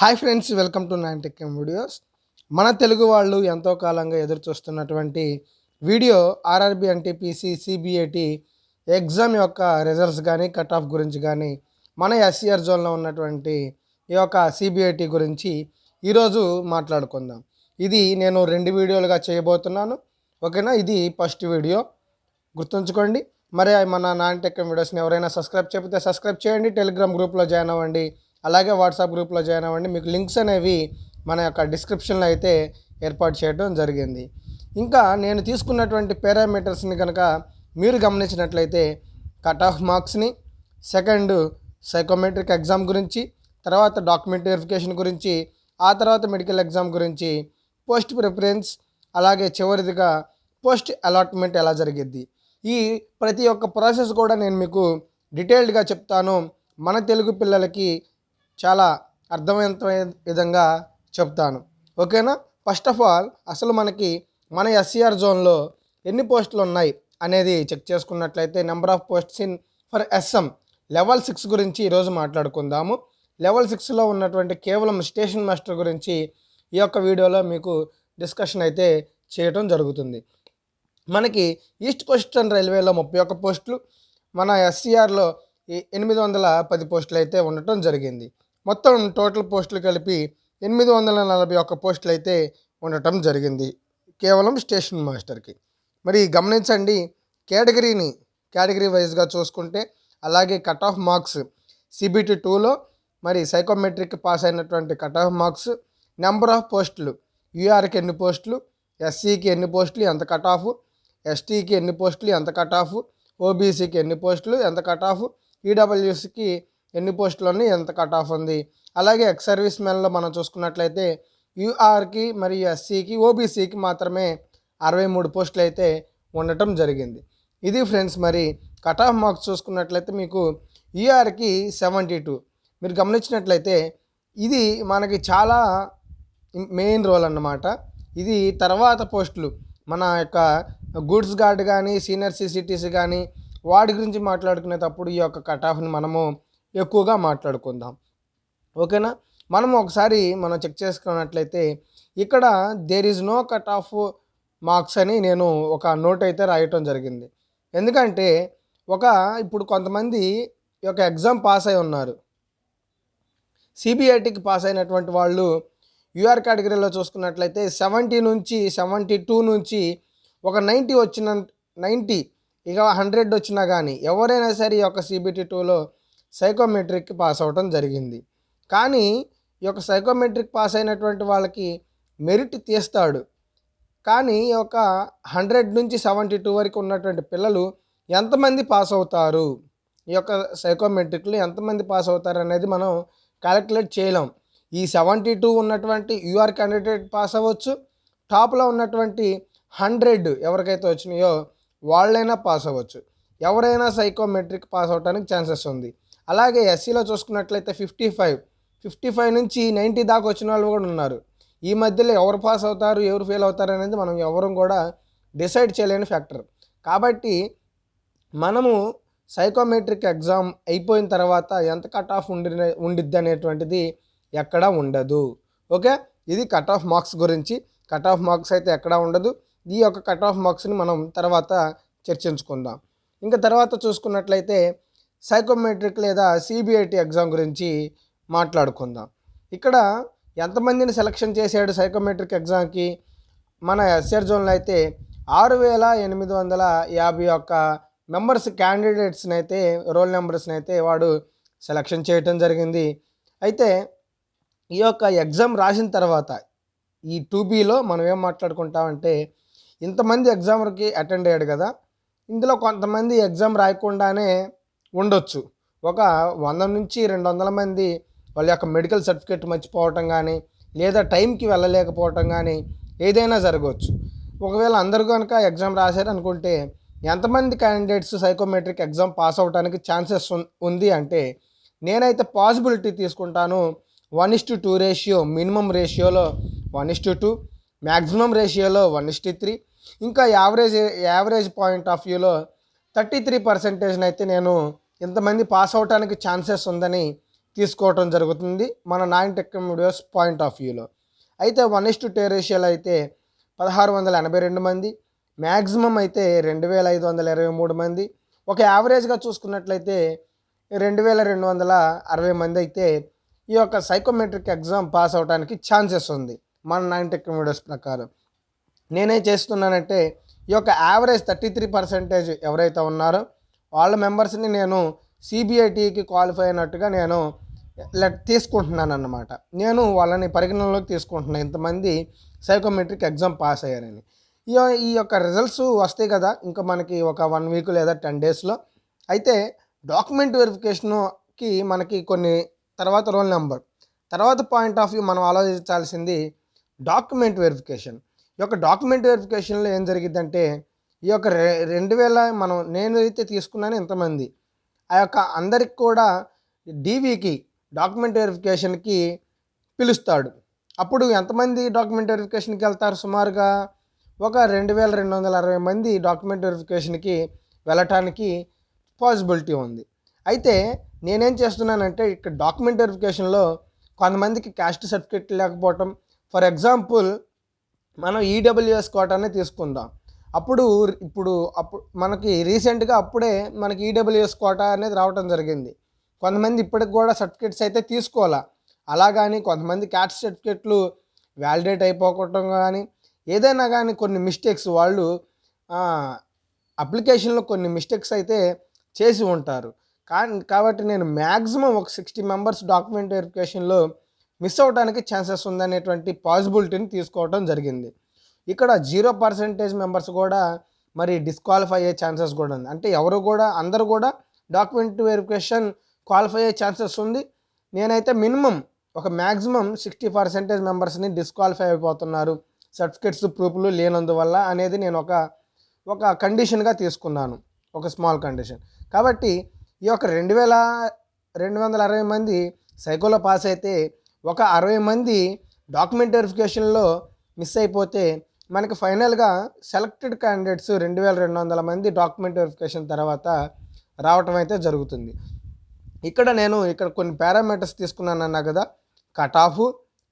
Hi friends welcome to nine tech videos. మన తెలుగు వాళ్ళు ఎంతో కాలంగా ఎదురు చూస్తున్నటువంటి video RRB NTPC CBIT exam యొక్క రిజల్ట్స్ కానీ కట్ ఆఫ్ గురించి కానీ మన ఎస్సీఆర్ జోన్లో ఉన్నటువంటి ఈ యొక్క సిబిఐటి గురించి ఈరోజు మాట్లాడుకుందాం. ఇది నేను రెండు వీడియోలుగా చేయబోతున్నాను. ఓకేనా? ఇది ఫస్ట్ వీడియో. గుర్తుంచుకోండి. మరి మన నాన్ టెక్ వీడియోస్ని ఎవరైనా సబ్స్క్రైబ్ చెప్తే సబ్స్క్రైబ్ చేయండి. టెలిగ్రామ్ గ్రూప్లో జాయిన్ అవ్వండి. అలాగే వాట్సాప్ గ్రూప్లో జాయిన్ అవ్వండి. మీకు లింక్స్ అనేవి మన యొక్క డిస్క్రిప్షన్లో అయితే ఏర్పాటు చేయడం జరిగింది. ఇంకా నేను తీసుకున్నటువంటి పారామీటర్స్ని కనుక మీరు గమనించినట్లయితే కట్ ఆఫ్ మార్క్స్ని సెకండ్ సైకోమెట్రిక్ ఎగ్జామ్ గురించి తర్వాత డాక్యుమెంట్ వెరిఫికేషన్ గురించి ఆ తర్వాత మెడికల్ ఎగ్జామ్ గురించి పోస్ట్ ప్రిఫరెన్స్ అలాగే చివరిదిగా పోస్ట్ అలాట్మెంట్ ఎలా జరిగిద్ది. ఈ ప్రతి ఒక్క ప్రాసెస్ కూడా నేను మీకు డీటెయిల్డ్గా చెప్తాను. మన తెలుగు పిల్లలకి చాలా అర్థవంతమైన విధంగా చెప్తాను. ఓకేనా? ఫస్ట్ ఆఫ్ ఆల్ అసలు మనకి మన ఎస్సీఆర్ జోన్లో ఎన్ని పోస్టులు ఉన్నాయి అనేది చెక్ చేసుకున్నట్లయితే number of posts in for SM level six గురించి ఈరోజు మాట్లాడుకుందాము. లెవెల్ సిక్స్లో ఉన్నటువంటి కేవలం స్టేషన్ మాస్టర్ గురించి ఈ యొక్క వీడియోలో మీకు డిస్కషన్ అయితే చేయటం జరుగుతుంది. మనకి ఈస్ట్ కోస్టర్న్ రైల్వేలో ముప్పై ఒక్క పోస్టులు మన ఎస్సీఆర్లో ఎనిమిది వందల పది పోస్టులు అయితే ఉండటం జరిగింది. మొత్తం టోటల్ పోస్టులు కలిపి ఎనిమిది వందల నలభై ఒక్క పోస్టులు అయితే ఉండటం జరిగింది. కేవలం స్టేషన్ మాస్టర్కి. మరి గమనించండి కేటగిరీని కేటగిరీ వైజ్గా చూసుకుంటే అలాగే కట్ ఆఫ్ మార్క్స్ సిబిటి టూలో మరి సైకోమెట్రిక్ పాస్ అయినటువంటి cut off marks number of పోస్టులు యూఆర్కి ఎన్ని పోస్టులు ఎస్సీకి ఎన్ని పోస్టులు ఎంత కట్ ఆఫ్ ఎస్టీకి ఎన్ని పోస్టులు ఎంత కట్ ఆఫ్ ఓబీసీకి ఎన్ని పోస్టులు ఎంత కట్ ఆఫ్ ఈడబ్ల్యూసీకి ఎన్ని పోస్టులు ఉన్నాయి ఎంత కట్ ఆఫ్ ఉంది. అలాగే ఎక్స్ సర్వీస్ మెన్లో మనం చూసుకున్నట్లయితే యూఆర్కి మరియు ఎస్సీకి ఓబీసీకి మాత్రమే అరవై మూడు పోస్టులు అయితే ఉండటం జరిగింది. ఇది ఫ్రెండ్స్ మరి కట్ ఆఫ్ మార్క్స్ చూసుకున్నట్లయితే మీకు ఈఆర్కి సెవెంటీ టూ మీరు గమనించినట్లయితే ఇది మనకి చాలా మెయిన్ రోల్ అన్నమాట. ఇది తర్వాత పోస్టులు. మన యొక్క గూడ్స్ గార్డ్ కానీ సీనియర్ సిసిటీసీ కానీ వాటి గురించి మాట్లాడుకునేటప్పుడు ఈ యొక్క కట్ ఆఫ్ని మనము ఎక్కువగా మాట్లాడుకుందాం. ఓకేనా? మనం ఒకసారి మనం చెక్ చేసుకున్నట్లయితే ఇక్కడ there is no cut off marks అని నేను ఒక నోట్ అయితే రాయటం జరిగింది. ఎందుకంటే ఒక ఇప్పుడు కొంతమంది ఈ యొక్క ఎగ్జామ్ పాస్ అయి ఉన్నారు. సిబిఐటికి పాస్ అయినటువంటి వాళ్ళు యూఆర్ కేటగిరీలో చూసుకున్నట్లయితే సెవెంటీ నుంచి సెవెంటీ టూ నుంచి ఒక నైంటీ వచ్చిన నైంటీ ఇక హండ్రెడ్ వచ్చినా కానీ ఎవరైనా సరే ఈ యొక్క సిబిటి టూలో సైకోమెట్రిక్ పాస్ అవ్వటం జరిగింది. కానీ ఈ యొక్క సైకోమెట్రిక్ పాస్ అయినటువంటి వాళ్ళకి మెరిట్ తీస్తాడు. కానీ ఈ యొక్క హండ్రెడ్ నుంచి సెవెంటీ టూ వరకు ఉన్నటువంటి పిల్లలు ఎంతమంది పాస్ అవుతారు? ఈ యొక్క సైకోమెట్రిక్లో ఎంతమంది పాస్ అవుతారు అనేది మనం క్యాలిక్యులేట్ చేయలేం. ఈ సెవెంటీ టూ ఉన్నటువంటి యూఆర్ క్యాండిడేట్ పాస్ అవ్వచ్చు. టాప్లో ఉన్నటువంటి హండ్రెడ్ ఎవరికైతే వచ్చినాయో వాళ్ళైనా పాస్ అవ్వచ్చు. ఎవరైనా సైకోమెట్రిక్ పాస్ అవడానికి ఛాన్సెస్ ఉంది. అలాగే ఎస్సీలో చూసుకున్నట్లయితే ఫిఫ్టీ ఫైవ్ ఫిఫ్టీ ఫైవ్ నుంచి నైంటీ దాకా వచ్చిన వాళ్ళు కూడా ఉన్నారు. ఈ మధ్యలో ఎవరు పాస్ అవుతారు ఎవరు ఫెయిల్ అవుతారు అనేది మనం ఎవరు కూడా డిసైడ్ చేయలేని ఫ్యాక్టర్ కాబట్టి మనము సైకోమెట్రిక్ ఎగ్జామ్ అయిపోయిన తర్వాత ఎంత కట్ ఆఫ్ ఉండి ఉండిద్ది అనేటువంటిది ఎక్కడా ఉండదు. ఓకే? ఇది కట్ ఆఫ్ మార్క్స్ గురించి. కట్ ఆఫ్ మార్క్స్ అయితే ఎక్కడా ఉండదు. ఈ యొక్క కట్ ఆఫ్ మార్క్స్ని మనం తర్వాత చర్చించుకుందాం. ఇంకా తర్వాత చూసుకున్నట్లయితే సైకోమెట్రిక్ లేదా సిబిఐటి ఎగ్జామ్ గురించి మాట్లాడుకుందాం. ఇక్కడ ఎంతమందిని సెలక్షన్ చేశాడు సైకోమెట్రిక్ ఎగ్జామ్కి? మన ఎస్ఆర్ జోన్లో అయితే ఆరు వేల ఎనిమిది వందల యాభై ఒక్క మెంబర్స్ క్యాండిడేట్స్ని అయితే రోల్ నెంబర్స్ని అయితే వాడు సెలక్షన్ చేయటం జరిగింది. అయితే ఈ యొక్క ఎగ్జామ్ రాసిన తర్వాత ఈ టూబీలో మనం ఏం మాట్లాడుకుంటామంటే ఇంతమంది ఎగ్జామ్కి అటెండ్ అయ్యాడు కదా. ఇందులో కొంతమంది ఎగ్జామ్ రాయకుండానే ఉండొచ్చు. ఒక వంద నుంచి రెండు వందల మంది వాళ్ళ యొక్క మెడికల్ సర్టిఫికేట్ మర్చిపోవటం కానీ లేదా టైంకి వెళ్ళలేకపోవటం కానీ ఏదైనా జరగవచ్చు. ఒకవేళ అందరూ కనుక ఎగ్జామ్ రాశారు అనుకుంటే ఎంతమంది క్యాండిడేట్స్ సైకోమెట్రిక్ ఎగ్జామ్ పాస్ అవడానికి ఛాన్సెస్ ఉంది అంటే నేనైతే పాసిబిలిటీ తీసుకుంటాను one is to two ratio minimum రేషియోలో one is to two maximum రేషియోలో వన్ ఇస్ టు త్రీ ఇంకా యావరేజ్ యావరేజ్ పాయింట్ ఆఫ్ వ్యూలో థర్టీ త్రీ పర్సెంటేజ్ని అయితే నేను ఇంతమంది పాస్ అవడానికి ఛాన్సెస్ ఉందని తీసుకోవటం జరుగుతుంది మన nine tech videos point of వ్యూలో. అయితే వన్ ఇస్ టు టే రేషియోలో అయితే పదహారు వందల ఎనభై రెండు మంది మ్యాక్సిమం అయితే రెండు వేల ఐదు వందల ఇరవై మూడు మంది. ఒక యావరేజ్గా చూసుకున్నట్లయితే రెండు వేల రెండు వందల అరవై మంది అయితే ఈ యొక్క సైకోమెట్రిక్ ఎగ్జామ్ పాస్ అవడానికి ఛాన్సెస్ ఉంది మన నైన్ టెక్ వీడియోస్ ప్రకారం. నేనేం చేస్తున్నానంటే ఈ యొక్క యావరేజ్ థర్టీ త్రీ పర్సెంటేజ్ ఎవరైతే ఉన్నారో వాళ్ళ మెంబర్స్ని నేను సిబిఐటికి క్వాలిఫై అయినట్టుగా నేను లెట్ తీసుకుంటున్నాను అన్నమాట నేను వాళ్ళని పరిగణనలోకి తీసుకుంటున్నాను ఇంతమంది సైకోమెట్రిక్ ఎగ్జామ్ పాస్ అయ్యారని. ఈ ఈ యొక్క రిజల్ట్స్ వస్తాయి కదా ఇంకా మనకి ఒక వన్ వీక్ లేదా టెన్ డేస్లో. అయితే డాక్యుమెంట్ వెరిఫికేషన్కి మనకి కొన్ని తర్వాత రోల్ నెంబర్. తర్వాత పాయింట్ ఆఫ్ వ్యూ మనం ఆలోచించాల్సింది డాక్యుమెంట్ వెరిఫికేషన్. ఈ యొక్క డాక్యుమెంట్ వెరిఫికేషన్లో ఏం జరిగిద్దంటే ఈ యొక్క రె రెండు వేల మనం నేను అయితే తీసుకున్నాను ఇంతమంది. ఆ యొక్క అందరికి కూడా డీవీకి డాక్యుమెంట్ వెరిఫికేషన్కి పిలుస్తాడు. అప్పుడు ఎంతమంది డాక్యుమెంట్ వెరిఫికేషన్కి వెళ్తారు? సుమారుగా ఒక రెండు వేల రెండు వందల అరవై మంది డాక్యుమెంట్ వెరిఫికేషన్కి వెళ్ళటానికి పాసిబిలిటీ ఉంది. అయితే నేనేం చేస్తున్నానంటే ఇక్కడ డాక్యుమెంట్ వెరిఫికేషన్లో కొంతమందికి క్యాస్ట్ సర్టిఫికేట్ లేకపోవటం. ఫర్ ఎగ్జాంపుల్ మనం ఈడబ్ల్యూఎస్ కోటానే తీసుకుందాం. అప్పుడు ఇప్పుడు అప్పుడు మనకి రీసెంట్గా అప్పుడే మనకి ఈడబ్ల్యూఎస్ కోటా అనేది రావటం జరిగింది. కొంతమంది ఇప్పటికి కూడా సర్టిఫికేట్స్ అయితే తీసుకోవాలా? అలా కానీ కొంతమంది క్యాట్ సర్టిఫికేట్లు వ్యాలిడేట్ అయిపోవటం కానీ ఏదైనా కానీ కొన్ని మిస్టేక్స్ వాళ్ళు అప్లికేషన్లో కొన్ని మిస్టేక్స్ అయితే చేసి ఉంటారు. కానీ కాబట్టి నేను మ్యాక్సిమం ఒక సిక్స్టీ మెంబర్స్ డాక్యుమెంట్ వెరిఫికేషన్లో మిస్ అవడానికి ఛాన్సెస్ ఉందనేటువంటి పాసిబిలిటీని తీసుకోవడం జరిగింది. ఇక్కడ జీరో పర్సెంటేజ్ మెంబర్స్ కూడా మరి డిస్క్వాలిఫై అయ్యే ఛాన్సెస్ కూడా ఉంది. అంటే ఎవరు కూడా అందరూ కూడా డాక్యుమెంట్ వెరిఫికేషన్ క్వాలిఫై అయ్యే ఛాన్సెస్ ఉంది. నేనైతే మినిమం ఒక మ్యాక్సిమం సిక్స్టీ పర్సెంటేజ్ మెంబర్స్ని డిస్క్వాలిఫై అయిపోతున్నారు. సర్టిఫికేట్స్ ప్రూఫ్లు లేనందువల్ల అనేది నేను ఒక ఒక కండిషన్గా తీసుకున్నాను. ఒక స్మాల్ కండిషన్ కాబట్టి ఈ యొక్క రెండు వేల రెండు వందల అరవై మంది సైకోలో పాస్ అయితే ఒక అరవై మంది డాక్యుమెంట్ వెరిఫికేషన్లో మిస్ అయిపోతే మనకి ఫైనల్గా సెలెక్టెడ్ క్యాండిడేట్స్ రెండు వేల రెండు వందల మంది డాక్యుమెంట్ వెరిఫికేషన్ తర్వాత రావటం అయితే జరుగుతుంది. ఇక్కడ నేను ఇక్కడ కొన్ని పారామీటర్స్ తీసుకున్నాను అన్నా కదా cut off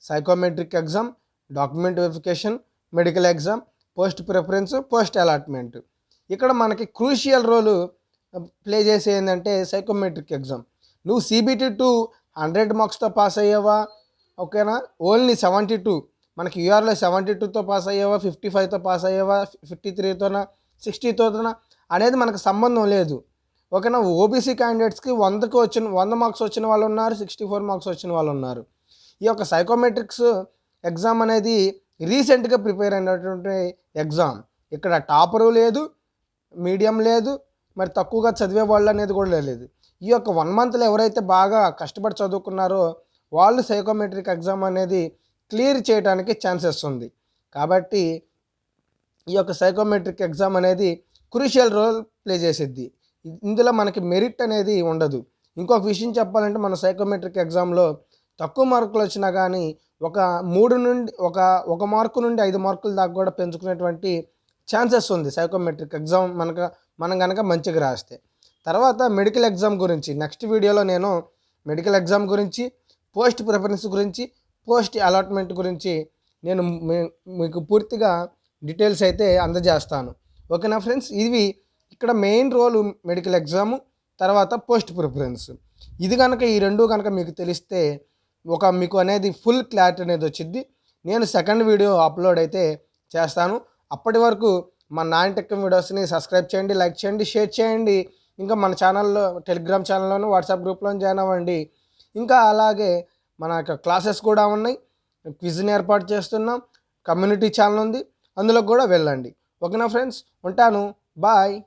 psychometric exam document verification medical exam post preference post allotment ఇక్కడ మనకి క్రూషియల్ రోలు ప్లే చేసే ఏంటంటే సైకోమెట్రిక్ ఎగ్జామ్ నువ్వు సిబిటీ టూ హండ్రెడ్ మార్క్స్తో పాస్ అయ్యావా? ఓకేనా? ఓన్లీ సెవెంటీ టూ మనకి యూఆర్లో సెవెంటీ టూతో పాస్ అయ్యేవా ఫిఫ్టీ ఫైవ్తో పాస్ అయ్యేవా ఫిఫ్టీ త్రీతోనా సిక్స్టీతోనా అనేది మనకు సంబంధం లేదు. ఓకేనా? ఓబీసీ క్యాండిడేట్స్కి వందకు వచ్చిన వంద మార్క్స్ వచ్చిన వాళ్ళు ఉన్నారు సిక్స్టీ ఫోర్ మార్క్స్ వచ్చిన వాళ్ళు ఉన్నారు. ఈ యొక్క సైకోమెట్రిక్స్ ఎగ్జామ్ అనేది రీసెంట్గా ప్రిపేర్ అయినటువంటి ఎగ్జామ్ ఇక్కడ టాపరు లేదు మీడియం లేదు మరి తక్కువగా చదివే వాళ్ళు అనేది కూడా లేదు. ఈ యొక్క వన్ మంత్లో ఎవరైతే బాగా కష్టపడి చదువుకున్నారో వాళ్ళు సైకోమెట్రిక్ ఎగ్జామ్ అనేది క్లియర్ చేయడానికి ఛాన్సెస్ ఉంది. కాబట్టి ఈ యొక్క సైకోమెట్రిక్ ఎగ్జామ్ అనేది క్రూషియల్ రోల్ ప్లే చేసిద్ది. ఇందులో మనకి మెరిట్ అనేది ఉండదు. ఇంకొక విషయం చెప్పాలంటే మన సైకోమెట్రిక్ ఎగ్జామ్లో తక్కువ మార్కులు వచ్చినా కానీ ఒక మూడు నుండి ఒక ఒక మార్కు నుండి ఐదు మార్కుల దాకా కూడా పెంచుకునేటువంటి ఛాన్సెస్ ఉంది సైకోమెట్రిక్ ఎగ్జామ్ మనకు మనం కనుక మంచిగా రాస్తే. తర్వాత మెడికల్ ఎగ్జామ్ గురించి నెక్స్ట్ వీడియోలో నేను మెడికల్ ఎగ్జామ్ గురించి పోస్ట్ ప్రిఫరెన్స్ గురించి పోస్ట్ అలాట్మెంట్ గురించి నేను మీ- మీకు పూర్తిగా డీటెయిల్స్ అయితే అందజేస్తాను. ఓకేనా ఫ్రెండ్స్? ఇవి ఇక్కడ మెయిన్ రోల్ మెడికల్ ఎగ్జాము తర్వాత పోస్ట్ ప్రిఫరెన్స్. ఇది కనుక ఈ రెండు కనుక మీకు తెలిస్తే ఒక మీకు అనేది ఫుల్ క్లారిటీ అనేది వచ్చింది నేను సెకండ్ వీడియో అప్లోడ్ అయితే చేస్తాను. అప్పటి వరకు మన నాయన టెక్ వీడియోస్ని సబ్స్క్రైబ్ చేయండి లైక్ చేయండి షేర్ చేయండి. ఇంకా మన ఛానల్లో టెలిగ్రామ్ ఛానల్లోనూ వాట్సాప్ గ్రూప్లో జాయిన్ అవ్వండి. ఇంకా అలాగే మన యొక్క క్లాసెస్ కూడా ఉన్నాయి. క్విజ్ని ఏర్పాటు చేస్తున్నాం. కమ్యూనిటీ ఛానల్ ఉంది. అందులో కూడా వెళ్ళండి. ఓకేనా ఫ్రెండ్స్? ఉంటాను. బాయ్.